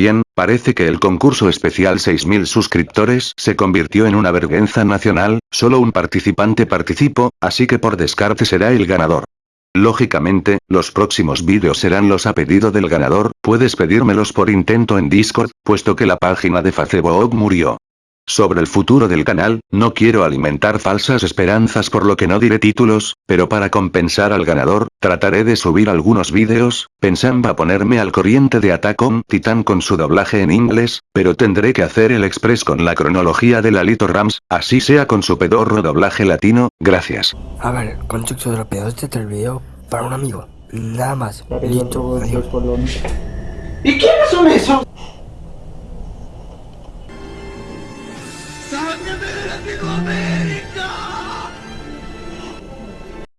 También, parece que el concurso especial 6000 suscriptores se convirtió en una vergüenza nacional, solo un participante participó, así que por descarte será el ganador. Lógicamente, los próximos vídeos serán los a pedido del ganador, puedes pedírmelos por intento en Discord, puesto que la página de Facebook murió. Sobre el futuro del canal, no quiero alimentar falsas esperanzas por lo que no diré títulos, pero para compensar al ganador, Trataré de subir algunos vídeos, pensaba ponerme al corriente de Attack on Titan con su doblaje en inglés, pero tendré que hacer el express con la cronología de Lalito Rams, así sea con su pedorro doblaje latino, gracias. A ver, de los pedacitos del este video para un amigo, nada más, ¿Y quiénes son esos?